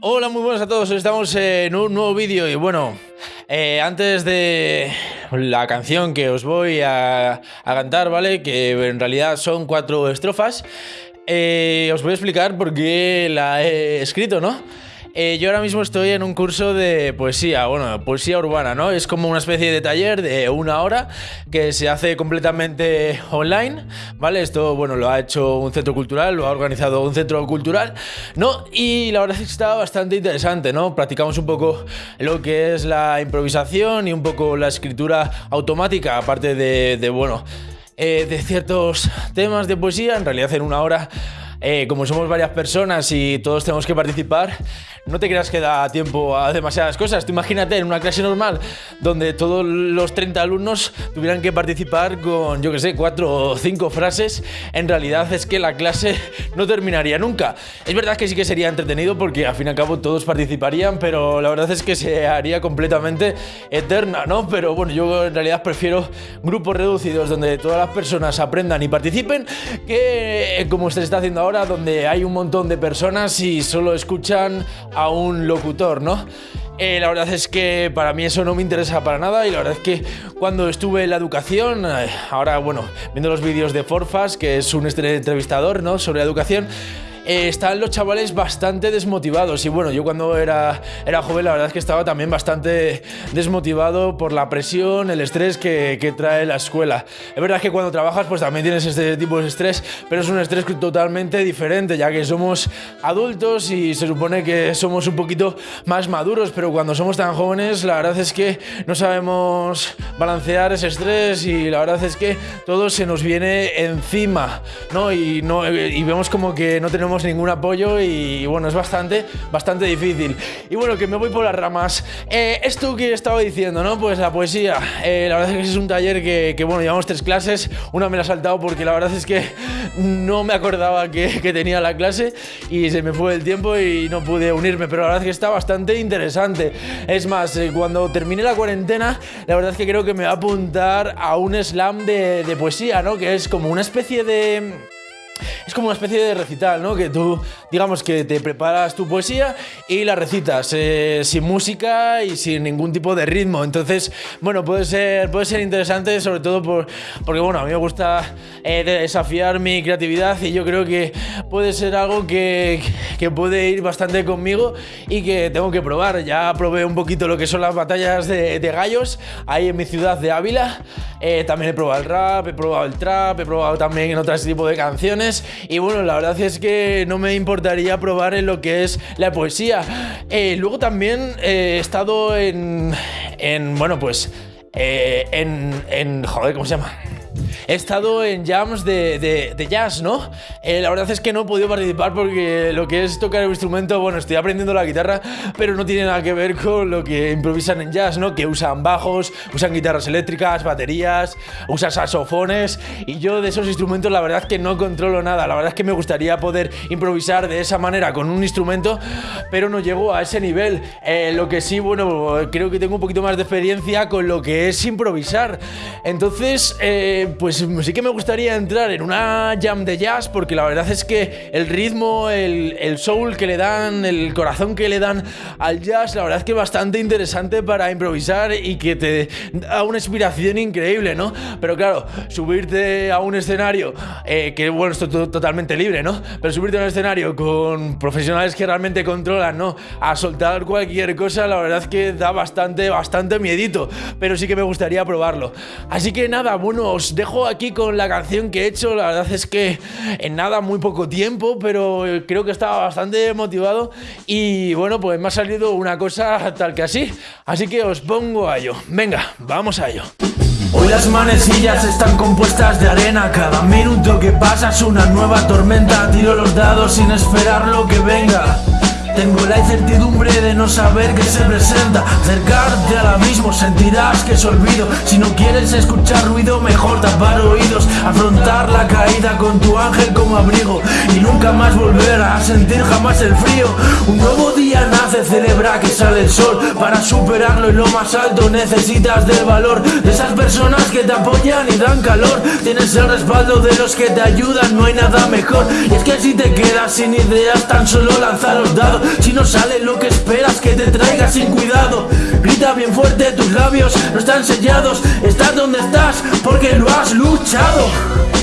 Hola, muy buenas a todos. Estamos en un nuevo vídeo y bueno, eh, antes de la canción que os voy a, cantar, ¿vale? Que en realidad son cuatro estrofas, eh, os voy a explicar por qué la he escrito, ¿no? Eh, yo ahora mismo estoy en un curso de poesía, bueno, poesía urbana, ¿no? Es como una especie de taller de una hora que se hace completamente online, ¿vale? Esto, bueno, lo ha hecho un centro cultural, lo ha organizado un centro cultural, ¿no? Y la verdad es que está bastante interesante, ¿no? Practicamos un poco lo que es la improvisación y un poco la escritura automática, aparte de, bueno, eh, de ciertos temas de poesía, en realidad en una hora eh, como somos varias personas y todos tenemos que participar, no te creas que da tiempo a demasiadas cosas. Tú imagínate en una clase normal donde todos los 30 alumnos tuvieran que participar con, yo que sé, cuatro o cinco frases, en realidad es que la clase no terminaría nunca. Es verdad que sí que sería entretenido porque al fin y al cabo todos participarían, pero la verdad es que se haría completamente eterna, ¿no? Pero bueno, yo en realidad prefiero grupos reducidos donde todas las personas aprendan y participen que como se está haciendo ahora donde hay un montón de personas y solo escuchan a un locutor, ¿no? Eh, la verdad es que para mí eso no me interesa para nada y la verdad es que cuando estuve en la educación, eh, ahora bueno, viendo los vídeos de Forfas, que es un entrevistador ¿no? sobre educación, eh, están los chavales bastante desmotivados. Y bueno, yo cuando era, era joven la verdad es que estaba también bastante desmotivado por la presión, el estrés que, que trae la escuela. Es verdad que cuando trabajas pues también tienes este tipo de estrés, pero es un estrés totalmente diferente, ya que somos adultos y se supone que somos un poquito más maduros, pero cuando somos tan jóvenes la verdad es que no sabemos balancear ese estrés y la verdad es que todo se nos viene encima, ¿no? Y, no, y vemos como que no tenemos ningún apoyo y bueno, es bastante, bastante difícil. Y bueno, que me voy por las ramas. Eh, esto que estaba diciendo, ¿no? Pues la poesía. Eh, la verdad es que es un taller que, bueno, llevamos tres clases. Una me la he saltado porque la verdad es que no me acordaba que, tenía la clase y se me fue el tiempo y no pude unirme, pero la verdad es que está bastante interesante. Es más, eh, cuando termine la cuarentena, la verdad es que creo que me va a apuntar a un slam de, de poesía, ¿no? Que es como una especie de es como una especie de recital, ¿no? Que tú, digamos que te preparas tu poesía y la recitas eh, sin música y sin ningún tipo de ritmo. Entonces, bueno, puede ser, puede ser interesante, sobre todo por, porque, bueno, a mí me gusta eh, desafiar mi creatividad y yo creo que puede ser algo que, que, puede ir bastante conmigo y que tengo que probar. Ya probé un poquito lo que son las batallas de, de gallos ahí en mi ciudad de Ávila. Eh, también he probado el rap, he probado el trap, he probado también en otros tipos de canciones y bueno, la verdad es que no me importaría probar en lo que es la poesía. Eh, luego también eh, he estado en, en bueno, pues eh, en, en, joder, ¿cómo se llama? He estado en jams de, de, jazz, ¿no? Eh, la verdad es que no he podido participar porque lo que es tocar el instrumento, bueno, estoy aprendiendo la guitarra, pero no tiene nada que ver con lo que improvisan en jazz, ¿no? Que usan bajos, usan guitarras eléctricas, baterías, usan saxofones y yo de esos instrumentos la verdad es que no controlo nada. La verdad es que me gustaría poder improvisar de esa manera con un instrumento, pero no llego a ese nivel. Eh, lo que sí, bueno, creo que tengo un poquito más de experiencia con lo que es improvisar. Entonces, eh, pues pues sí que me gustaría entrar en una jam de jazz porque la verdad es que el ritmo, el, soul que le dan, el corazón que le dan al jazz, la verdad es que es bastante interesante para improvisar y que te da una inspiración increíble, ¿no? Pero claro, subirte a un escenario, eh, que bueno, esto es totalmente libre, ¿no? Pero subirte a un escenario con profesionales que realmente controlan, ¿no? A soltar cualquier cosa, la verdad es que da bastante, bastante miedito, pero sí que me gustaría probarlo. Así que nada, bueno, os dejo aquí con la canción que he hecho. La verdad es que en nada, muy poco tiempo, pero creo que estaba bastante motivado. Y bueno, pues me ha salido una cosa tal que así. Así que os pongo a ello. Venga, vamos a ello. Hoy las manecillas están compuestas de arena Cada minuto que pasa es una nueva tormenta Tiro los dados sin esperar lo que venga tengo la incertidumbre de no saber qué se presenta. Acercarte al abismo sentirás que es olvido. Si no quieres escuchar ruido mejor tapar oídos. Afrontar la caída con tu ángel como abrigo. Y nunca más volver a sentir jamás el frío. Un nuevo nace, celebra que sale el sol. Para superarlo en lo más alto necesitas del valor De esas personas que te apoyan y dan calor. Tienes el respaldo de los que te ayudan, no hay nada mejor. Y es que si te quedas sin ideas tan solo lanza los dados. Si no sale lo que esperas que te traiga sin cuidado. Grita bien fuerte, tus labios no están sellados. Estás donde estás porque lo has luchado